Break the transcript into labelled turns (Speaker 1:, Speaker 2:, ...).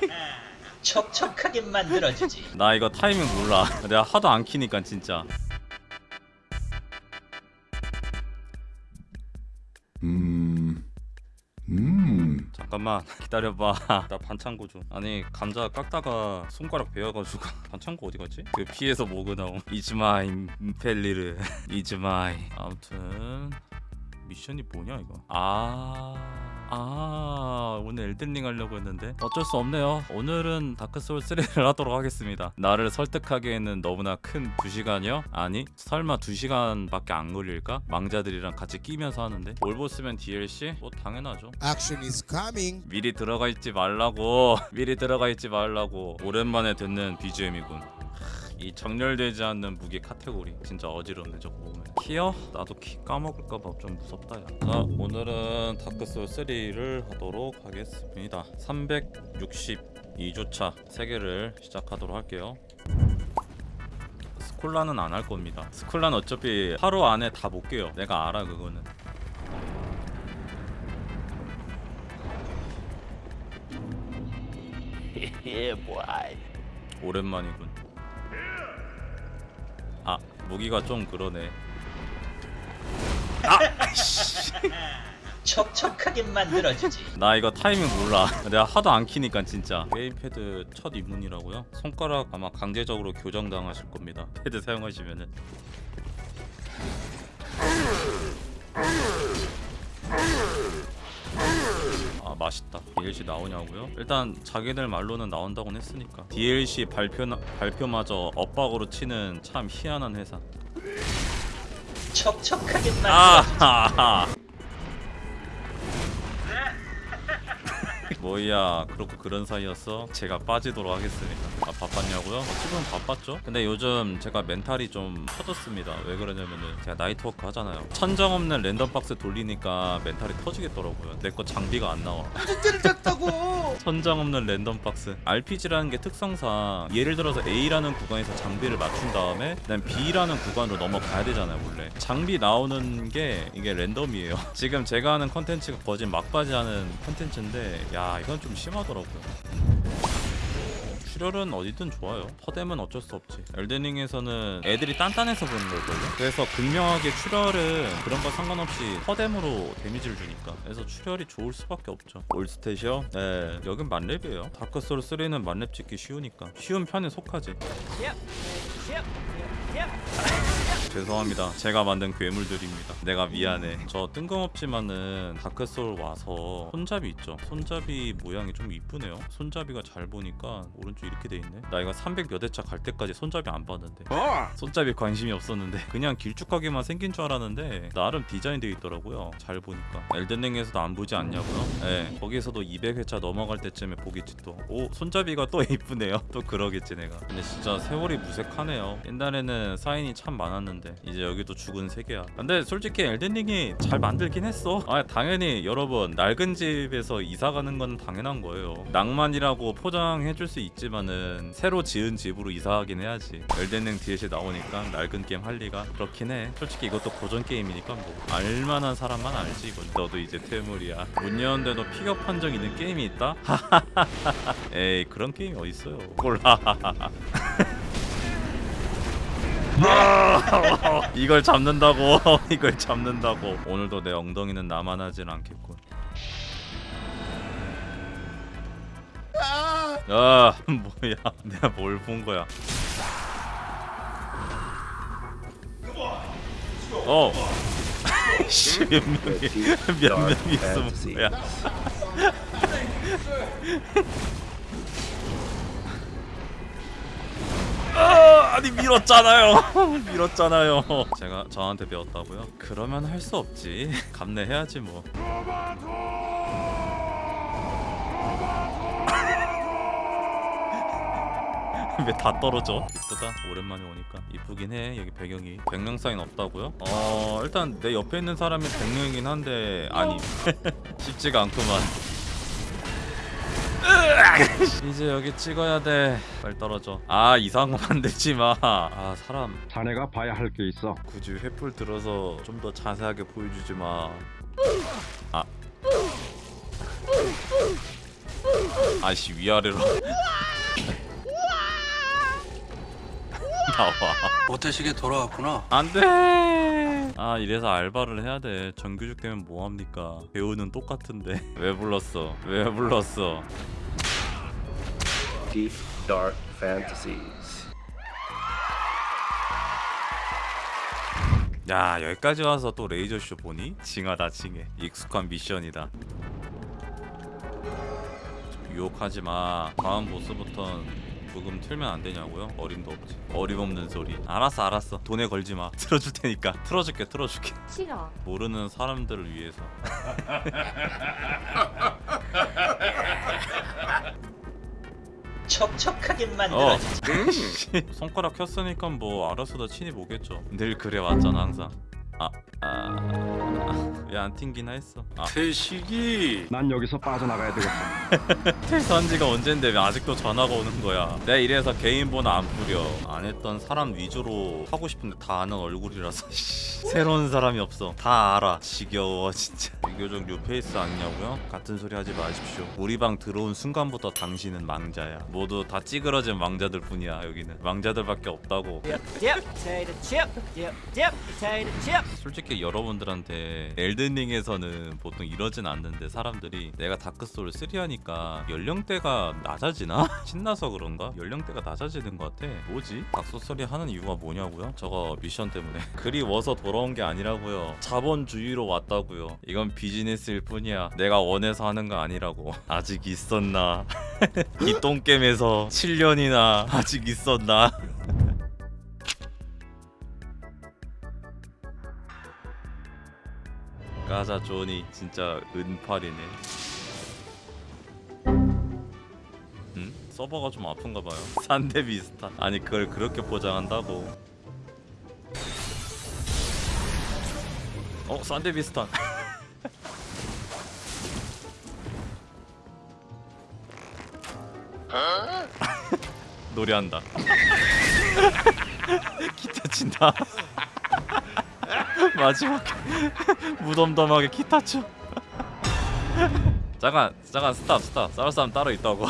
Speaker 1: 촉촉하게 만들어주지.
Speaker 2: 나 이거 타이밍 몰라. 내가 하도 안 키니까 진짜.
Speaker 3: 음. 음.
Speaker 2: 잠깐만 기다려봐. 나 반창고 좀 아니 감자 깎다가 손가락 베어가지고 반창고 어디 갔지? 그 피에서 모그 나옴 이즈마이 펠리르. 이즈마이 아무튼 미션이 뭐냐 이거? 아... 아 오늘 엘든링 하려고 했는데 어쩔 수 없네요 오늘은 다크소울 3를 하도록 하겠습니다 나를 설득하기에는 너무나 큰 2시간이요? 아니 설마 2시간밖에 안 걸릴까? 망자들이랑 같이 끼면서 하는데 all boss면 DLC? 뭐 당연하죠
Speaker 4: Action is coming.
Speaker 2: 미리 들어가 있지 말라고 미리 들어가 있지 말라고 오랜만에 듣는 BGM이군 이 정렬되지 않는 무기 카테고리 진짜 어지럽네 저거 보면. 키요? 나도 키 까먹을까봐 좀 무섭다 야. 자 오늘은 다크소울 3를 하도록 하겠습니다. 362주차 3개를 시작하도록 할게요. 스콜라는 안 할 겁니다. 스콜라는 어차피 하루 안에 다 못 깨요. 내가 알아 그거는. 오랜만이군. 아 무기가 좀 그러네.
Speaker 1: 촉촉하게 만들어주지.
Speaker 2: 나 이거 타이밍 몰라. 내가 하도 안 키니까 진짜. 게임패드 첫 입문이라고요? 손가락 아마 강제적으로 교정당하실 겁니다. 패드 사용하시면은. 아 맛있다. DLC 나오냐고요? 일단 자기들 말로는 나온다고 했으니까. DLC 발표 발표마저 엇박으로 치는 참 희한한 회사.
Speaker 1: 만들어주지.
Speaker 2: 아, 뭐야 그렇고 그런 사이였어? 제가 빠지도록 하겠습니다 아 바빴냐고요? 어찌보면 바빴죠? 근데 요즘 제가 멘탈이 좀 터졌습니다 왜 그러냐면은 제가 나이트워크 하잖아요 천정 없는 랜덤박스 돌리니까 멘탈이 터지겠더라고요 내 거 장비가 안 나와
Speaker 4: 문제를 짰다고.
Speaker 2: 천장 없는 랜덤박스 RPG라는 게 특성상 예를 들어서 A라는 구간에서 장비를 맞춘 다음에 그다음 B라는 구간으로 넘어가야 되잖아요 원래 장비 나오는 게 이게 랜덤이에요 지금 제가 하는 컨텐츠가 거진 막바지 하는 컨텐츠인데 야 이건 좀 심하더라고요. 출혈은 어디든 좋아요. 퍼뎀은 어쩔 수 없지. 엘든링에서는 애들이 단단해서 그런 걸걸요. 그래서 극명하게 출혈은 그런 거 상관없이 퍼뎀으로 데미지를 주니까. 그래서 출혈이 좋을 수밖에 없죠. all stat이요? 네. 여긴 만렙이에요. 다크소울 3는 만렙 찍기 쉬우니까. 쉬운 편에 속하지 죄송합니다. 제가 만든 괴물들입니다. 내가 미안해. 저 뜬금없지만은 다크소울 와서 손잡이 있죠? 손잡이 모양이 좀 이쁘네요. 손잡이가 잘 보니까 오른쪽 이렇게 돼 있네. 나 이거 300 몇 회차 갈 때까지 손잡이 안 봤는데. 손잡이 관심이 없었는데. 그냥 길쭉하게만 생긴 줄 알았는데 나름 디자인 되어 있더라고요. 잘 보니까. 엘든링에서도 안 보지 않냐고요? 네 거기서도 200회차 넘어갈 때쯤에 보겠지 또오 손잡이가 또 이쁘네요. 또 그러겠지 내가. 근데 진짜 세월이 무색하네요. 옛날에는 사인이 참 많았는데 이제 여기도 죽은 세계야. 근데 솔직히 엘든링이 잘 만들긴 했어. 아 당연히 여러분 낡은 집에서 이사 가는 건 당연한 거예요. 낭만이라고 포장해줄 수 있지만은 새로 지은 집으로 이사하긴 해야지. 엘든링 DLC 나오니까 낡은 게임 할 리가 그렇긴 해. 솔직히 이것도 고전 게임이니까 뭐. 알만한 사람만 알지 이건. 너도 이제 퇴물이야. 문 여는데도 픽업 판정 있는 게임이 있다? 에이 그런 게임이 어딨어요. 꼴라 이걸 잡는다고? 이걸 잡는다고? 오늘도 내 엉덩이는 나만 하진 않겠군. 아! 뭐야. 내가 뭘 본 거야? 어. 씨, 몇 명이 몇 명이 있어 뭐야 아, 아니 밀었잖아요. 밀었잖아요. 제가 저한테 배웠다고요? 그러면 할 수 없지. 감내해야지 뭐. 왜다 떨어져? 이쁘다. 오랜만에 오니까 이쁘긴 해. 여기 배경이. 백령 사인 없다고요? 어 일단 내 옆에 있는 사람이 백령이긴 한데 아니 쉽지가 않구만 이제 여기 찍어야 돼. 빨리 떨어져. 아 이상한 거 만들지 마아 사람.
Speaker 3: 자네가 봐야 할 게 있어.
Speaker 2: 굳이 횃불 들어서 좀 더 자세하게 보여주지 마. 아. 아씨 위아래로. 나와.
Speaker 5: 모태식에 돌아왔구나.
Speaker 2: 안돼! 아 이래서 알바를 해야 돼. 정규직 되면 뭐합니까? 배우는 똑같은데. 왜 불렀어? 왜 불렀어
Speaker 6: Deep Dark Fantasies.
Speaker 2: 야 여기까지 와서 또 레이저쇼 보니? 징하다 징해. 익숙한 미션이다. 좀 유혹하지 마. 다음 보스부턴 부금 틀면 안 되냐고요? 어림도 없지. 어림없는 소리. 알았어 알았어. 돈에 걸지 마. 틀어줄 테니까. 틀어줄게 틀어줄게.
Speaker 7: 싫어.
Speaker 2: 모르는 사람들을 위해서
Speaker 1: 촉촉하게
Speaker 2: 어.
Speaker 1: 만들어주지.
Speaker 2: 손가락 켰으니까 뭐 알아서 다 친히 보겠죠. 늘 그래 왔잖아 항상 아아왜 안 튕기나 했어? 아.
Speaker 5: 태식이.
Speaker 3: 난 여기서 빠져나가야 되겠어.
Speaker 2: 퇴사한 지가 언젠데 왜 아직도 전화가 오는 거야? 내가 이래서 개인 번호 안 뿌려. 안 했던 사람 위주로 하고 싶은데 다 아는 얼굴이라서 씨, 새로운 사람이 없어. 다 알아. 지겨워 진짜. 비교적 new face 아니냐고요? 같은 소리 하지 마십시오. 우리 방 들어온 순간부터 당신은 망자야. 모두 다 찌그러진 망자들 뿐이야 여기는. 망자들밖에 없다고 솔직히 여러분들한테 Elden Ring에서는 보통 이러진 않는데 사람들이 내가 Dark Souls 3 하니까 연령대가 낮아지나? 신나서 그런가? 연령대가 낮아지는 것 같아 뭐지? Dark Souls 3 하는 이유가 뭐냐고요? 저거 미션 때문에 그리워서 돌아온 게 아니라고요 자본주의로 왔다고요 이건 비즈니스일 뿐이야 내가 원해서 하는 거 아니라고 아직 있었나 이 똥겜에서 7년이나 아직 있었나 가자 조니 진짜 은팔이네. 응? 서버가 좀 아픈가 봐요. 산대 비슷한. 아니 그걸 그렇게 포장한다고. 어 산대 비슷한. 노래한다. 기타 친다. 마지막 무덤덤하게 기타 쳐. 잠깐 잠깐 스탑 스탑. 싸울 사람 따로 있다고